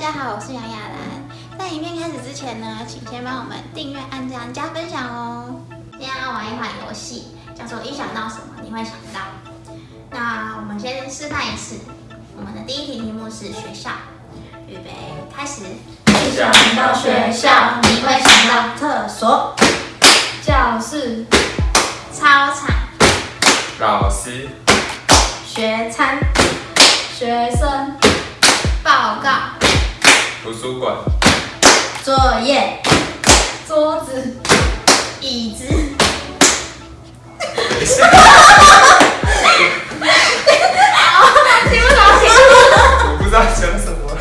家好，我是杨雅兰。在影片开始之前呢，请先帮我们订阅、按赞、加分享哦。今天要玩一款游戏，叫做“一想到什么你会想到”。那我们先示范一次。我们的第一题题目是学校，预备开始。一想到学校，你会想到厕所、教室、操场、老师、学餐、学生、报告、图书馆、作业、桌子、椅子。等一下，听不懂，听不我不知道讲什么。了。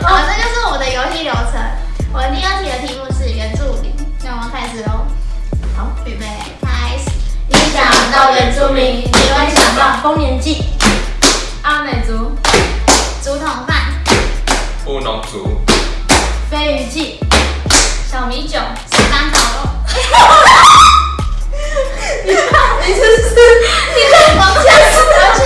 好，这就是我们的游戏流程。我们第二题的题目是原住民，那我们开始喽。好，预备开始。一想到原住民，你会想到丰年祭、阿美族、务农族、飞鱼记、小米酒。石斑烤肉。你是不是？抱歉，抱歉，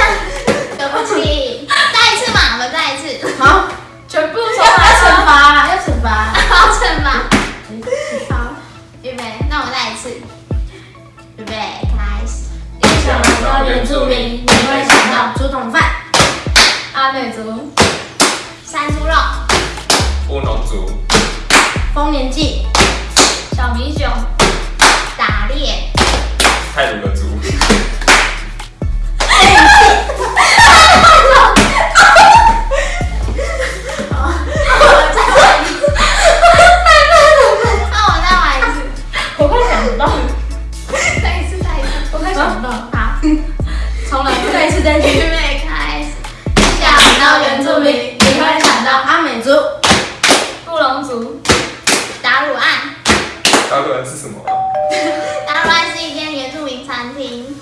对不起。再一次嘛，我们再一次。好，全部重来惩罚，要惩罚。好惩罚。好，预备，那我们再一次。预备，开始。一想到原住民，你会想到竹筒饭、阿美族、丰年祭、小米酒、打猎、泰鲁格族、那我再玩一次，我快想不到，再一次，再一次。我快想不到。好，重来，再一次，再一预次。备，开始。想到原住民，你会想到阿美族、布隆族、打卤案，大陆人是什么啊？打卤案是一间原住民餐厅，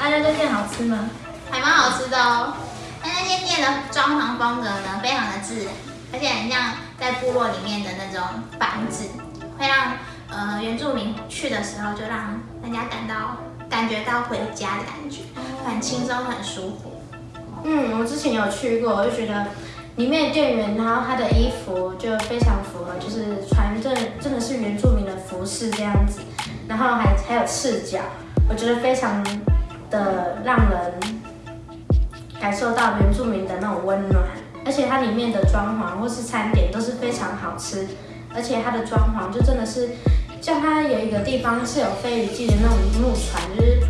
阿家这店好吃吗？还蛮好吃的哦。但那间店的装潢风格呢，非常的自然，而且很像在部落里面的那种房子，会让呃原住民去的时候就让人家感到感觉到回家的感觉，很轻松，很舒服。嗯，我之前有去过，我就觉得里面的店员，然后他的衣服就非常符合，就是穿真真的是原住民的服饰这样子，然后还还有赤脚，我觉得非常的让人感受到原住民的那种温暖，而且它里面的装潢或是餐点都是非常好吃，而且它的装潢就真的是，像它有一个地方是有飞鱼记的那种木船，就是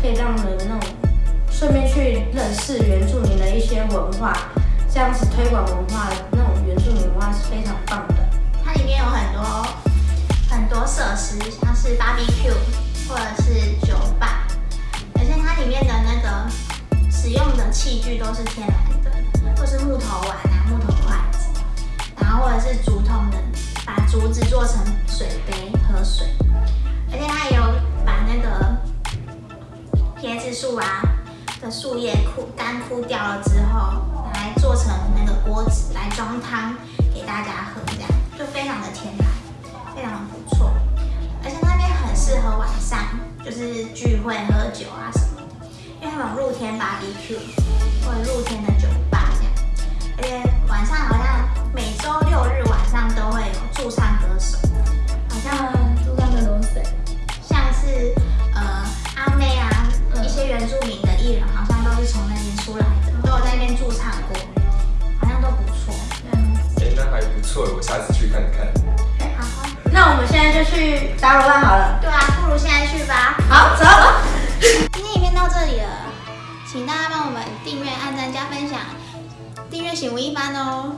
可以让人那种顺便去认识原住民的一些文化，这样子推广文化，那种原住民文化是非常棒的。它里面有很多器具都是天然的，或是木头碗啊、木头筷子，然后或者是竹筒的，把竹子做成水杯喝水，而且它也有把那个椰子树啊的树叶枯干枯掉了之后，来做成那个锅子来装汤给大家喝，这样就非常的天然，非常的不错。而且那边很适合晚上就是聚会喝酒啊什么那种露天 BBQ 或者露天的酒吧这样，而且晚上好像每周六日晚上都会有驻唱歌手，好像住上的都谁？像是呃阿妹啊，一些原住民的艺人，好像都是从那边出来的，都有在那边驻唱过，好像都不错。嗯，哎，那还不错，我下次去看看。好，那我们现在就去打卤蛋好了。行为、一番哦。